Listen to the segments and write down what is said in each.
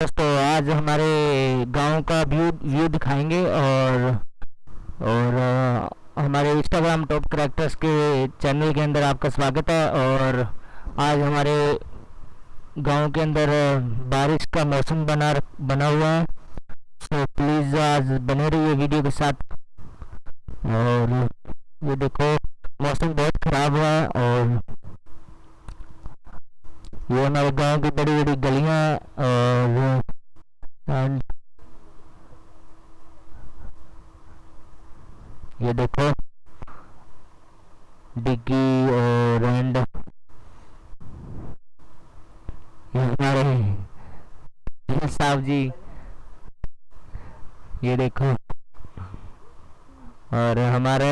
दोस्तों आज हमारे गाँव का व्यू व्यू दिखाएँगे और और अ, हमारे इंस्टाग्राम टॉप करेक्टर्स के चैनल के अंदर आपका स्वागत है और आज हमारे गाँव के अंदर बारिश का मौसम बना बना हुआ है। सो प्लीज़ आज बने रहिए वीडियो के साथ। और ये देखो मौसम बहुत ख़राब हुआ है और ये हमारे गाँव की बड़ी बड़ी गलियाँ और एंड ये देखो, डिग्गी और एंड। साहब जी। ये देखो, और हमारे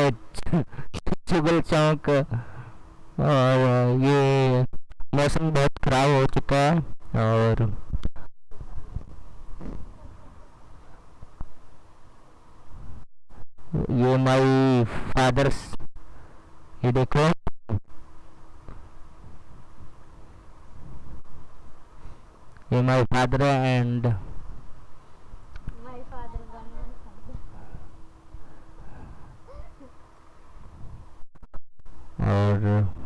चुगल चौक, और ये मौसम बहुत ख़राब हो चुका है और ये माई फादर्स, ये देखो ये माई फादर एंड. और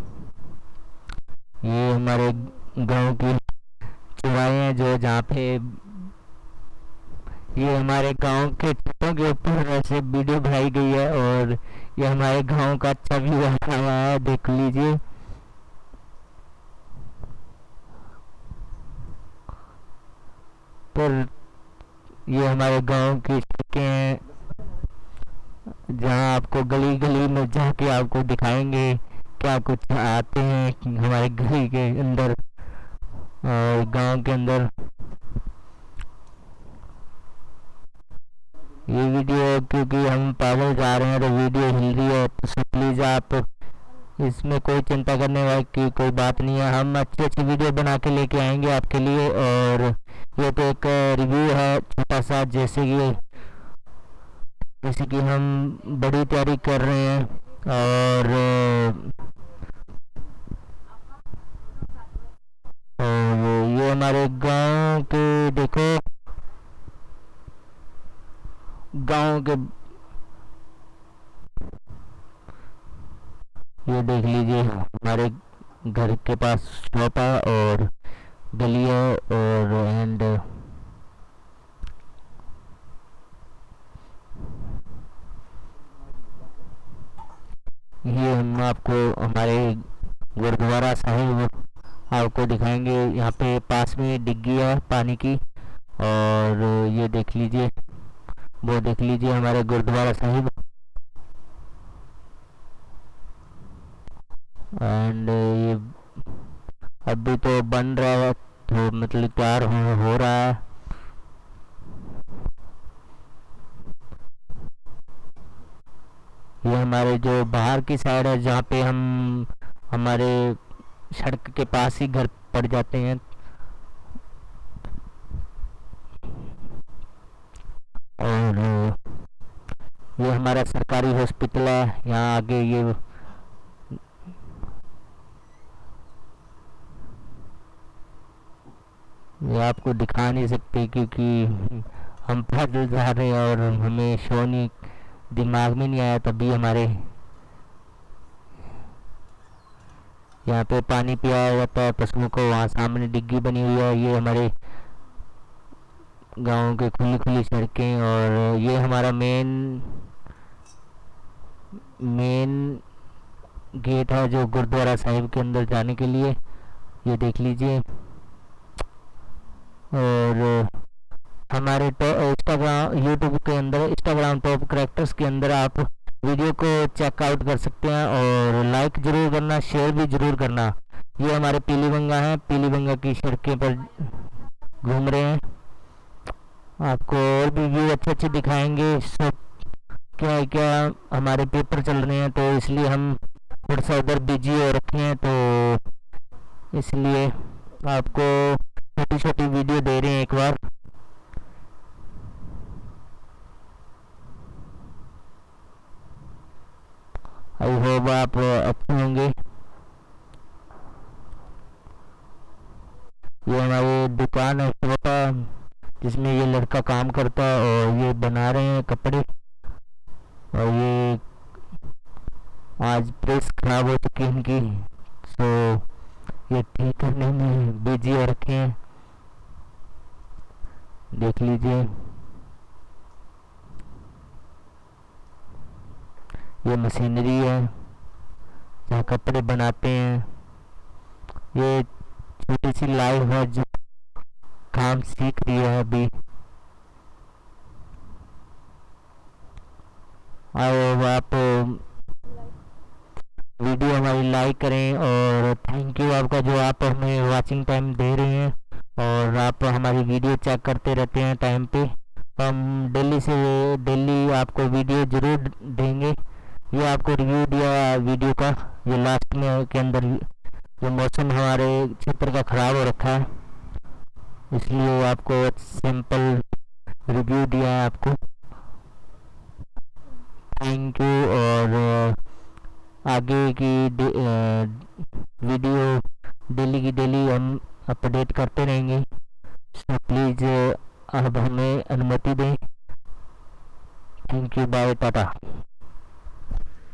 हमारे गाँव की चुराए हैं जो जहाँ पे ये हमारे गाँव के छतों के ऊपर ऐसे वीडियो बनाई गई है और ये हमारे गाँव का अच्छा व्यू आया हुआ है, देख लीजिए। पर ये हमारे गाँव की सड़कें हैं, जहाँ आपको गली गली में जाके आपको दिखाएँगे। क्या कुछ आते हैं हमारे गली के अंदर और गाँव के अंदर? ये वीडियो क्योंकि हम पागल जा रहे हैं तो वीडियो हिल रही है तो प्लीज़ आप इसमें कोई चिंता करने वाली की कोई बात नहीं है। हम अच्छी अच्छी वीडियो बना के लेके आएँगे आपके लिए और ये तो एक रिव्यू है छोटा सा, जैसे कि जैसे कि हम बड़ी तैयारी कर रहे हैं और हमारे गाँव के देखो। गाँव के ये देख लीजिए, हमारे घर के पास है और गली है और एंड ये हम आपको हमारे गुरुद्वारा साहिब आपको दिखाएँगे। यहाँ पे पास में डिग्गी है पानी की। और ये देख लीजिए वो देख लीजिए हमारे गुरुद्वारा साहिब। एंड ये अभी तो बन रहा है तो मतलब तैयार हो, हो रहा है। ये हमारे जो बाहर की साइड है जहाँ पे हम हमारे सड़क के पास ही घर पड़ जाते हैं। और, ये हमारा सरकारी हॉस्पिटल है। यहाँ आगे ये ये आपको दिखा नहीं सकते क्योंकि हम पैदल जा रहे हैं और हमें शो नहीं दिमाग में नहीं आया तभी हमारे यहाँ पे पानी पियाया जाता है पशुओं को वहाँ सामने डिग्गी बनी हुई है ये हमारे गाँव के खुली खुली सड़कें और ये हमारा मेन मेन गेट है जो गुरुद्वारा साहिब के अंदर जाने के लिए। ये देख लीजिए। और हमारे इंस्टाग्राम यूट्यूब के अंदर इंस्टाग्राम टॉप करेक्टर्स के अंदर आप वीडियो को चेकआउट कर सकते हैं और लाइक ज़रूर करना शेयर भी ज़रूर करना। ये हमारे पीलीबंगा हैं। पीलीबंगा की सड़कें पर घूम रहे हैं। आपको और भी व्यू अच्छे अच्छे दिखाएँगे। सब क्या है, क्या हमारे पेपर चल रहे हैं तो इसलिए हम थोड़ा सा उधर बिज़ी हो रखे हैं तो इसलिए आपको छोटी छोटी वीडियो दे रहे हैं एक बार। आई होप आप, अच्छे होंगे। ये हमारी दुकान है छोटा जिसमें ये लड़का काम करता है और ये बना रहे हैं कपड़े। और ये आज प्रेस खराब हो चुकी है इनकी सो ये ठीक करने में बिज़ी रखे हैं। देख लीजिए। ये मशीनरी है जहाँ कपड़े बनाते हैं। ये छोटी सी लाइव है जो काम सीख रही है अभी। और आप, वीडियो हमारी लाइक करें और थैंक यू आपका जो आप हमें वाचिंग टाइम दे रहे हैं और आप हमारी वीडियो चेक करते रहते हैं टाइम पे। हम डेली से, डेली आपको वीडियो ज़रूर देंगे। ये आपको रिव्यू दिया वीडियो का, ये लास्ट में के अंदर जो मौसम हमारे क्षेत्र का ख़राब हो रखा है। इसलिए आपको सिंपल रिव्यू दिया है आपको। थैंक यू और आगे की वीडियो डेली की डेली हम अपडेट करते रहेंगे। सो प्लीज़ अब हमें अनुमति दें। Thank you bye Tata